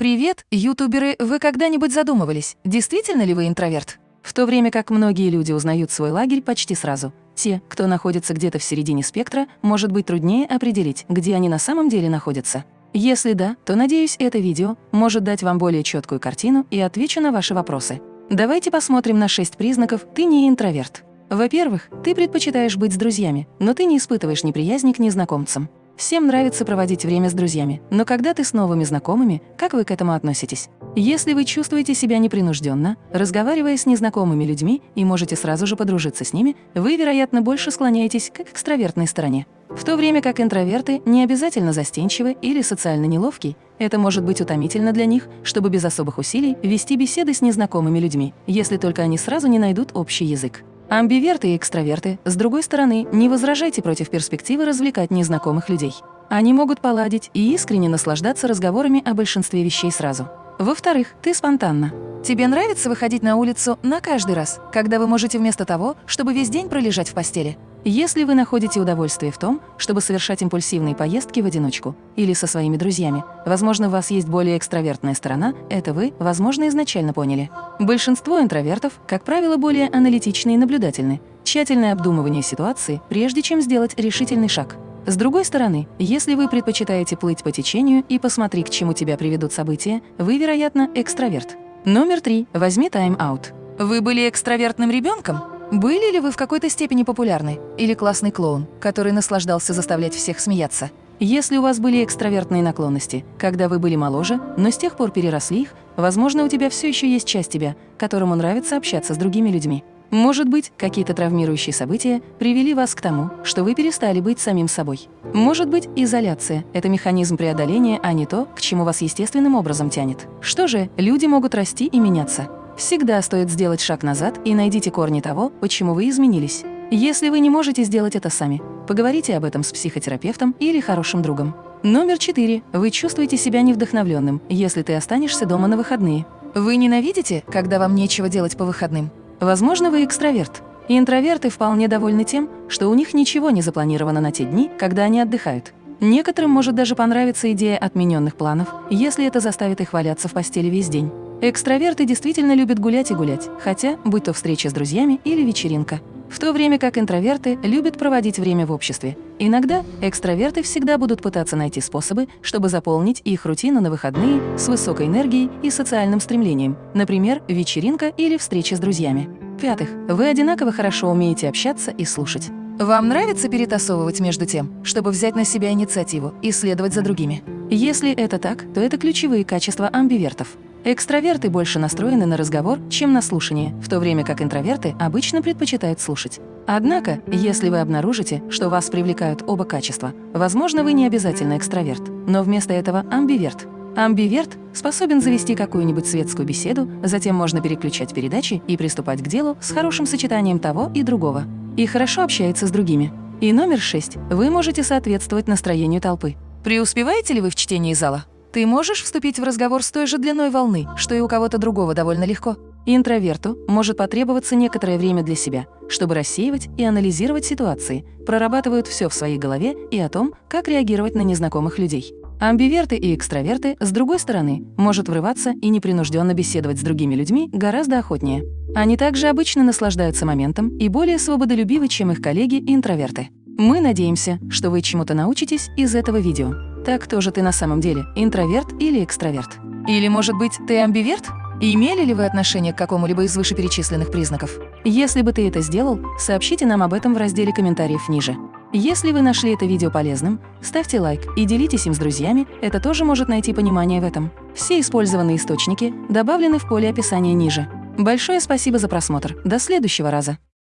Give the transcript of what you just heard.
Привет, ютуберы! Вы когда-нибудь задумывались, действительно ли вы интроверт? В то время как многие люди узнают свой лагерь почти сразу. Те, кто находится где-то в середине спектра, может быть труднее определить, где они на самом деле находятся. Если да, то, надеюсь, это видео может дать вам более четкую картину и отвечу на ваши вопросы. Давайте посмотрим на шесть признаков «ты не интроверт». Во-первых, ты предпочитаешь быть с друзьями, но ты не испытываешь неприязни к незнакомцам. Всем нравится проводить время с друзьями, но когда ты с новыми знакомыми, как вы к этому относитесь? Если вы чувствуете себя непринужденно, разговаривая с незнакомыми людьми и можете сразу же подружиться с ними, вы, вероятно, больше склоняетесь к экстравертной стороне. В то время как интроверты не обязательно застенчивы или социально неловки, это может быть утомительно для них, чтобы без особых усилий вести беседы с незнакомыми людьми, если только они сразу не найдут общий язык. Амбиверты и экстраверты, с другой стороны, не возражайте против перспективы развлекать незнакомых людей. Они могут поладить и искренне наслаждаться разговорами о большинстве вещей сразу. Во-вторых, ты спонтанна. Тебе нравится выходить на улицу на каждый раз, когда вы можете вместо того, чтобы весь день пролежать в постели? Если вы находите удовольствие в том, чтобы совершать импульсивные поездки в одиночку или со своими друзьями, возможно, у вас есть более экстравертная сторона, это вы, возможно, изначально поняли. Большинство интровертов, как правило, более аналитичны и наблюдательны, тщательное обдумывание ситуации, прежде чем сделать решительный шаг. С другой стороны, если вы предпочитаете плыть по течению и посмотри, к чему тебя приведут события, вы, вероятно, экстраверт. Номер три. Возьми тайм-аут. Вы были экстравертным ребенком? Были ли вы в какой-то степени популярны? Или классный клоун, который наслаждался заставлять всех смеяться? Если у вас были экстравертные наклонности, когда вы были моложе, но с тех пор переросли их, возможно, у тебя все еще есть часть тебя, которому нравится общаться с другими людьми. Может быть, какие-то травмирующие события привели вас к тому, что вы перестали быть самим собой. Может быть, изоляция – это механизм преодоления, а не то, к чему вас естественным образом тянет. Что же, люди могут расти и меняться. Всегда стоит сделать шаг назад и найдите корни того, почему вы изменились. Если вы не можете сделать это сами, поговорите об этом с психотерапевтом или хорошим другом. Номер четыре. Вы чувствуете себя невдохновленным, если ты останешься дома на выходные. Вы ненавидите, когда вам нечего делать по выходным? Возможно, вы экстраверт. Интроверты вполне довольны тем, что у них ничего не запланировано на те дни, когда они отдыхают. Некоторым может даже понравиться идея отмененных планов, если это заставит их валяться в постели весь день. Экстраверты действительно любят гулять и гулять, хотя, будь то встреча с друзьями или вечеринка. В то время как интроверты любят проводить время в обществе. Иногда экстраверты всегда будут пытаться найти способы, чтобы заполнить их рутину на выходные с высокой энергией и социальным стремлением, например, вечеринка или встреча с друзьями. В-пятых, вы одинаково хорошо умеете общаться и слушать. Вам нравится перетасовывать между тем, чтобы взять на себя инициативу и следовать за другими? Если это так, то это ключевые качества амбивертов. Экстраверты больше настроены на разговор, чем на слушание, в то время как интроверты обычно предпочитают слушать. Однако, если вы обнаружите, что вас привлекают оба качества, возможно, вы не обязательно экстраверт, но вместо этого амбиверт. Амбиверт способен завести какую-нибудь светскую беседу, затем можно переключать передачи и приступать к делу с хорошим сочетанием того и другого. И хорошо общается с другими. И номер шесть. Вы можете соответствовать настроению толпы. Преуспеваете ли вы в чтении зала? Ты можешь вступить в разговор с той же длиной волны, что и у кого-то другого довольно легко. Интроверту может потребоваться некоторое время для себя, чтобы рассеивать и анализировать ситуации, прорабатывают все в своей голове и о том, как реагировать на незнакомых людей. Амбиверты и экстраверты, с другой стороны, может врываться и непринужденно беседовать с другими людьми гораздо охотнее. Они также обычно наслаждаются моментом и более свободолюбивы, чем их коллеги-интроверты. Мы надеемся, что вы чему-то научитесь из этого видео. Так кто же ты на самом деле, интроверт или экстраверт? Или, может быть, ты амбиверт? Имели ли вы отношение к какому-либо из вышеперечисленных признаков? Если бы ты это сделал, сообщите нам об этом в разделе комментариев ниже. Если вы нашли это видео полезным, ставьте лайк и делитесь им с друзьями, это тоже может найти понимание в этом. Все использованные источники добавлены в поле описания ниже. Большое спасибо за просмотр, до следующего раза!